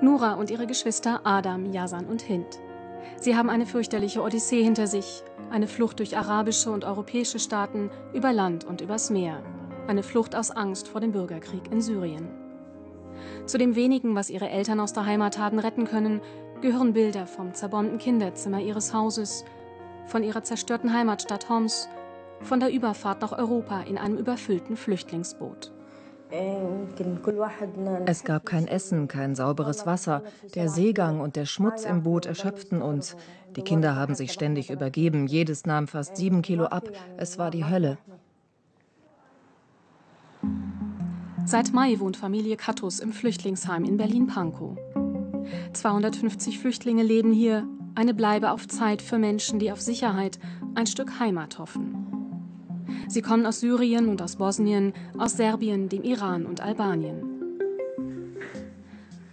Nura und ihre Geschwister Adam, Yasan und Hind. Sie haben eine fürchterliche Odyssee hinter sich, eine Flucht durch arabische und europäische Staaten, über Land und übers Meer, eine Flucht aus Angst vor dem Bürgerkrieg in Syrien. Zu dem wenigen, was ihre Eltern aus der Heimat haben retten können, gehören Bilder vom zerbombten Kinderzimmer ihres Hauses, von ihrer zerstörten Heimatstadt Homs, von der Überfahrt nach Europa in einem überfüllten Flüchtlingsboot. Es gab kein Essen, kein sauberes Wasser. Der Seegang und der Schmutz im Boot erschöpften uns. Die Kinder haben sich ständig übergeben. Jedes nahm fast sieben Kilo ab. Es war die Hölle. Seit Mai wohnt Familie Kattus im Flüchtlingsheim in Berlin-Pankow. 250 Flüchtlinge leben hier, eine Bleibe auf Zeit für Menschen, die auf Sicherheit, ein Stück Heimat hoffen. Sie kommen aus Syrien und aus Bosnien, aus Serbien, dem Iran und Albanien.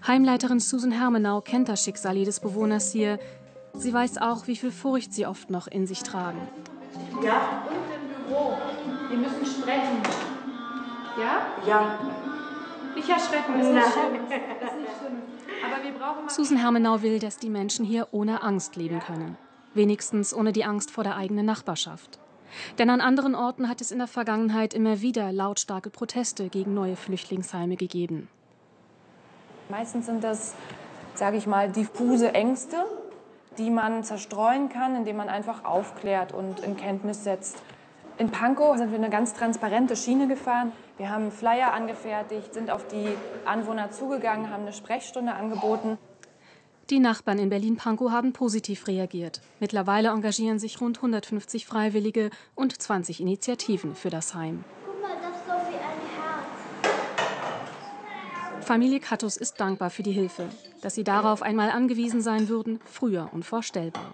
Heimleiterin Susan Hermenau kennt das Schicksal jedes Bewohners hier. Sie weiß auch, wie viel Furcht sie oft noch in sich tragen. Ja, und im Büro. Wir müssen sprechen. Ja? Ja. Nicht erschrecken, das ist nicht schlimm. Das ist nicht schlimm. Aber wir brauchen Susan Hermenau will, dass die Menschen hier ohne Angst leben können. Wenigstens ohne die Angst vor der eigenen Nachbarschaft. Denn an anderen Orten hat es in der Vergangenheit immer wieder lautstarke Proteste gegen neue Flüchtlingsheime gegeben. Meistens sind das, sage ich mal, diffuse Ängste, die man zerstreuen kann, indem man einfach aufklärt und in Kenntnis setzt. In Pankow sind wir eine ganz transparente Schiene gefahren. Wir haben Flyer angefertigt, sind auf die Anwohner zugegangen, haben eine Sprechstunde angeboten. Die Nachbarn in Berlin-Pankow haben positiv reagiert. Mittlerweile engagieren sich rund 150 Freiwillige und 20 Initiativen für das Heim. Guck mal, das ist so wie ein Herz. Familie Kattus ist dankbar für die Hilfe. Dass sie darauf einmal angewiesen sein würden, früher unvorstellbar.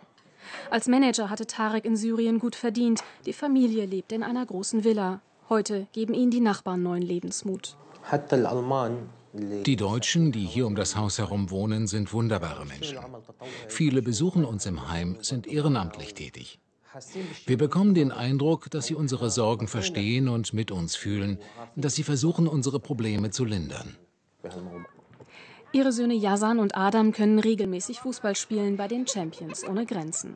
Als Manager hatte Tarek in Syrien gut verdient. Die Familie lebt in einer großen Villa. Heute geben ihnen die Nachbarn neuen Lebensmut. Die Deutschen, die hier um das Haus herum wohnen, sind wunderbare Menschen. Viele besuchen uns im Heim, sind ehrenamtlich tätig. Wir bekommen den Eindruck, dass sie unsere Sorgen verstehen und mit uns fühlen, dass sie versuchen, unsere Probleme zu lindern. Ihre Söhne Yasan und Adam können regelmäßig Fußball spielen bei den Champions ohne Grenzen.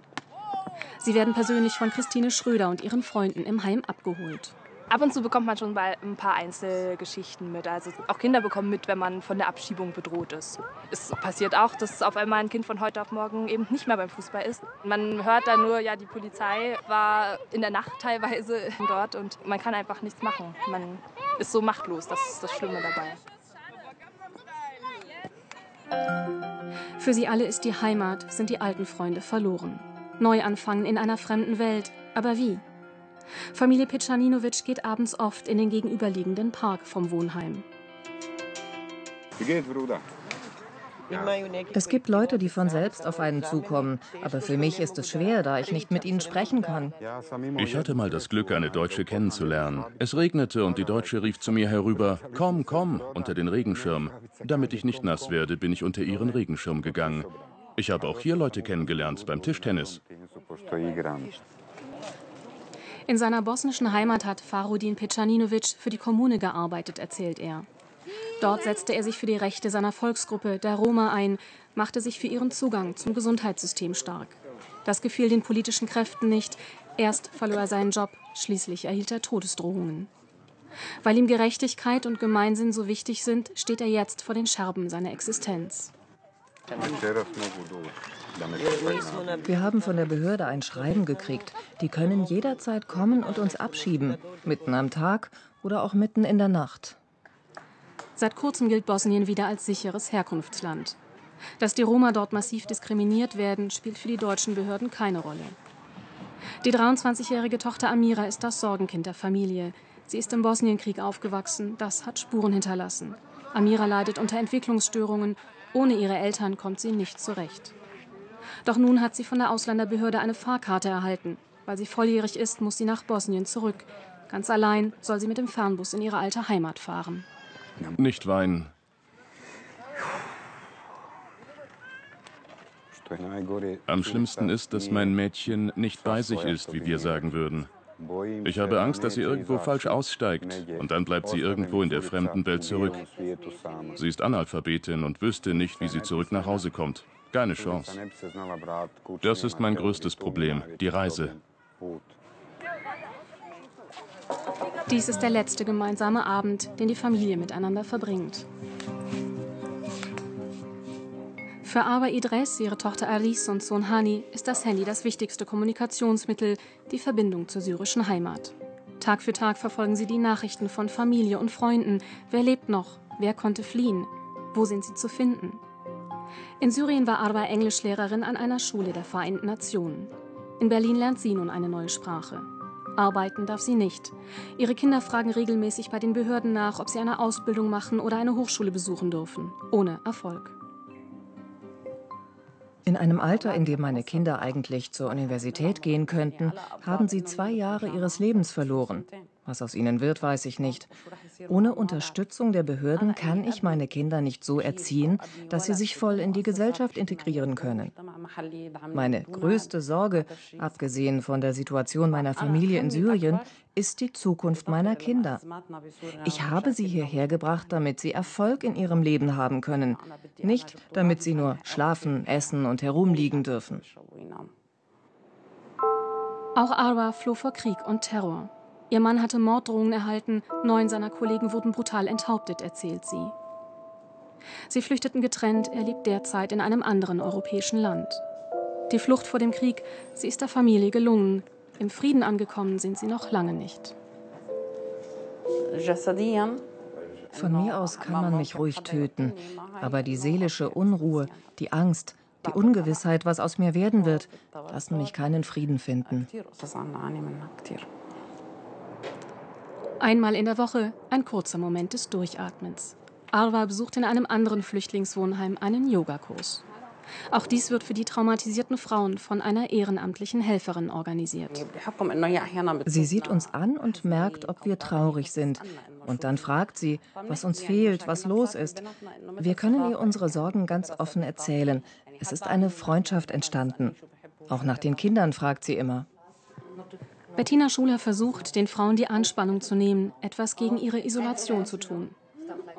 Sie werden persönlich von Christine Schröder und ihren Freunden im Heim abgeholt. Ab und zu bekommt man schon mal ein paar Einzelgeschichten mit. Also auch Kinder bekommen mit, wenn man von der Abschiebung bedroht ist. Es passiert auch, dass auf einmal ein Kind von heute auf morgen eben nicht mehr beim Fußball ist. Man hört dann nur, ja, die Polizei war in der Nacht teilweise dort und man kann einfach nichts machen. Man ist so machtlos, das ist das Schlimme dabei. Für sie alle ist die Heimat, sind die alten Freunde verloren. Neu anfangen in einer fremden Welt. Aber wie? Familie Pecjaninovic geht abends oft in den gegenüberliegenden Park vom Wohnheim. Wie geht's, Bruder? Es gibt Leute, die von selbst auf einen zukommen. Aber für mich ist es schwer, da ich nicht mit ihnen sprechen kann. Ich hatte mal das Glück, eine Deutsche kennenzulernen. Es regnete und die Deutsche rief zu mir herüber, komm, komm, unter den Regenschirm. Damit ich nicht nass werde, bin ich unter ihren Regenschirm gegangen. Ich habe auch hier Leute kennengelernt beim Tischtennis. In seiner bosnischen Heimat hat Farudin Pecjaninovic für die Kommune gearbeitet, erzählt er. Dort setzte er sich für die Rechte seiner Volksgruppe, der Roma, ein, machte sich für ihren Zugang zum Gesundheitssystem stark. Das gefiel den politischen Kräften nicht. Erst verlor er seinen Job, schließlich erhielt er Todesdrohungen. Weil ihm Gerechtigkeit und Gemeinsinn so wichtig sind, steht er jetzt vor den Scherben seiner Existenz. Wir haben von der Behörde ein Schreiben gekriegt. Die können jederzeit kommen und uns abschieben. Mitten am Tag oder auch mitten in der Nacht. Seit kurzem gilt Bosnien wieder als sicheres Herkunftsland. Dass die Roma dort massiv diskriminiert werden, spielt für die deutschen Behörden keine Rolle. Die 23-jährige Tochter Amira ist das Sorgenkind der Familie. Sie ist im Bosnienkrieg aufgewachsen, das hat Spuren hinterlassen. Amira leidet unter Entwicklungsstörungen, ohne ihre Eltern kommt sie nicht zurecht. Doch nun hat sie von der Ausländerbehörde eine Fahrkarte erhalten. Weil sie volljährig ist, muss sie nach Bosnien zurück. Ganz allein soll sie mit dem Fernbus in ihre alte Heimat fahren. Nicht weinen. Am schlimmsten ist, dass mein Mädchen nicht bei sich ist, wie wir sagen würden. Ich habe Angst, dass sie irgendwo falsch aussteigt und dann bleibt sie irgendwo in der fremden Welt zurück. Sie ist Analphabetin und wüsste nicht, wie sie zurück nach Hause kommt. Keine Chance. Das ist mein größtes Problem, die Reise. Dies ist der letzte gemeinsame Abend, den die Familie miteinander verbringt. Für Arba Idres, ihre Tochter Aris und Sohn Hani ist das Handy das wichtigste Kommunikationsmittel, die Verbindung zur syrischen Heimat. Tag für Tag verfolgen sie die Nachrichten von Familie und Freunden. Wer lebt noch? Wer konnte fliehen? Wo sind sie zu finden? In Syrien war Arba Englischlehrerin an einer Schule der Vereinten Nationen. In Berlin lernt sie nun eine neue Sprache. Arbeiten darf sie nicht. Ihre Kinder fragen regelmäßig bei den Behörden nach, ob sie eine Ausbildung machen oder eine Hochschule besuchen dürfen. Ohne Erfolg. In einem Alter, in dem meine Kinder eigentlich zur Universität gehen könnten, haben sie zwei Jahre ihres Lebens verloren. Was aus ihnen wird, weiß ich nicht. Ohne Unterstützung der Behörden kann ich meine Kinder nicht so erziehen, dass sie sich voll in die Gesellschaft integrieren können. Meine größte Sorge, abgesehen von der Situation meiner Familie in Syrien, ist die Zukunft meiner Kinder. Ich habe sie hierher gebracht, damit sie Erfolg in ihrem Leben haben können, nicht damit sie nur schlafen, essen und herumliegen dürfen. Auch Arwa floh vor Krieg und Terror. Ihr Mann hatte Morddrohungen erhalten, neun seiner Kollegen wurden brutal enthauptet, erzählt sie. Sie flüchteten getrennt, er lebt derzeit in einem anderen europäischen Land. Die Flucht vor dem Krieg, sie ist der Familie gelungen. Im Frieden angekommen sind sie noch lange nicht. Von mir aus kann man mich ruhig töten, aber die seelische Unruhe, die Angst, die Ungewissheit, was aus mir werden wird, lassen mich keinen Frieden finden. Einmal in der Woche ein kurzer Moment des Durchatmens. Arwa besucht in einem anderen Flüchtlingswohnheim einen Yogakurs. Auch dies wird für die traumatisierten Frauen von einer ehrenamtlichen Helferin organisiert. Sie sieht uns an und merkt, ob wir traurig sind. Und dann fragt sie, was uns fehlt, was los ist. Wir können ihr unsere Sorgen ganz offen erzählen. Es ist eine Freundschaft entstanden. Auch nach den Kindern fragt sie immer. Bettina Schuler versucht, den Frauen die Anspannung zu nehmen, etwas gegen ihre Isolation zu tun.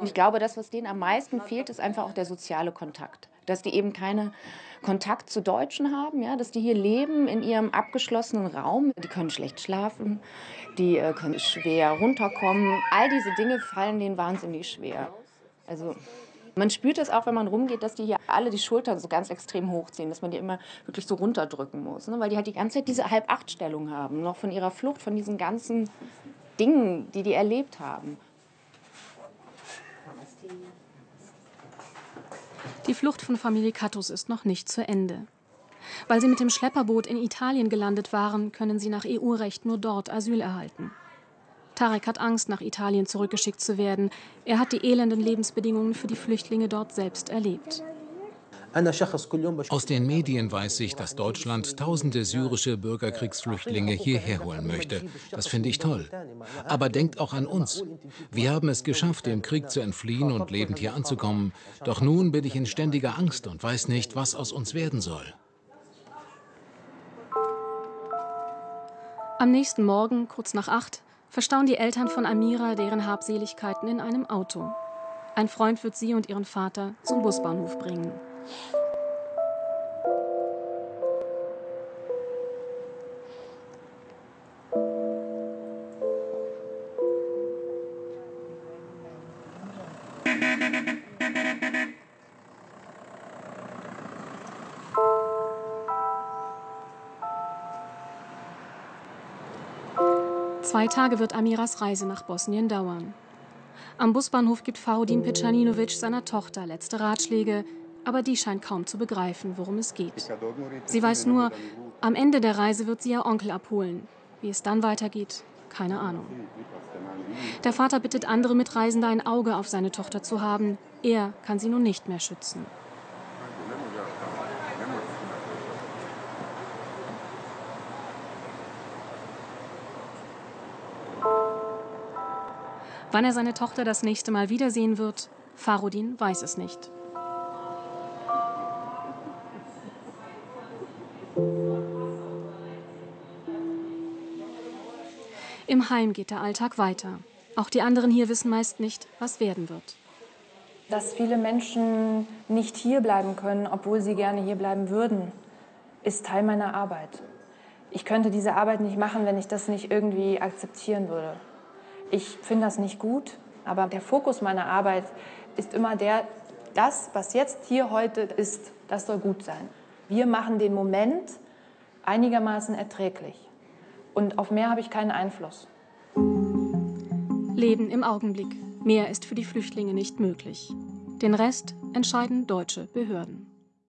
Ich glaube, das, was denen am meisten fehlt, ist einfach auch der soziale Kontakt. Dass die eben keinen Kontakt zu Deutschen haben, ja? dass die hier leben in ihrem abgeschlossenen Raum. Die können schlecht schlafen, die äh, können schwer runterkommen. All diese Dinge fallen denen wahnsinnig schwer. Also man spürt es auch, wenn man rumgeht, dass die hier alle die Schultern so ganz extrem hochziehen, dass man die immer wirklich so runterdrücken muss, ne? weil die halt die ganze Zeit diese Halb-Acht-Stellung haben, noch von ihrer Flucht, von diesen ganzen Dingen, die die erlebt haben. Die Flucht von Familie Kattus ist noch nicht zu Ende. Weil sie mit dem Schlepperboot in Italien gelandet waren, können sie nach EU-Recht nur dort Asyl erhalten. Tarek hat Angst, nach Italien zurückgeschickt zu werden. Er hat die elenden Lebensbedingungen für die Flüchtlinge dort selbst erlebt. Aus den Medien weiß ich, dass Deutschland tausende syrische Bürgerkriegsflüchtlinge hierher holen möchte. Das finde ich toll. Aber denkt auch an uns. Wir haben es geschafft, dem Krieg zu entfliehen und lebend hier anzukommen. Doch nun bin ich in ständiger Angst und weiß nicht, was aus uns werden soll. Am nächsten Morgen, kurz nach acht, verstauen die Eltern von Amira deren Habseligkeiten in einem Auto. Ein Freund wird sie und ihren Vater zum Busbahnhof bringen. Zwei Tage wird Amiras Reise nach Bosnien dauern. Am Busbahnhof gibt Farudin Pecjaninovic seiner Tochter letzte Ratschläge, aber die scheint kaum zu begreifen, worum es geht. Sie weiß nur, am Ende der Reise wird sie ihr Onkel abholen. Wie es dann weitergeht, keine Ahnung. Der Vater bittet andere Mitreisende, ein Auge auf seine Tochter zu haben. Er kann sie nun nicht mehr schützen. Wann er seine Tochter das nächste Mal wiedersehen wird, Farudin weiß es nicht. Im Heim geht der Alltag weiter. Auch die anderen hier wissen meist nicht, was werden wird. Dass viele Menschen nicht hier bleiben können, obwohl sie gerne hier bleiben würden, ist Teil meiner Arbeit. Ich könnte diese Arbeit nicht machen, wenn ich das nicht irgendwie akzeptieren würde. Ich finde das nicht gut, aber der Fokus meiner Arbeit ist immer der, das, was jetzt hier heute ist, das soll gut sein. Wir machen den Moment einigermaßen erträglich. Und auf mehr habe ich keinen Einfluss. Leben im Augenblick. Mehr ist für die Flüchtlinge nicht möglich. Den Rest entscheiden deutsche Behörden.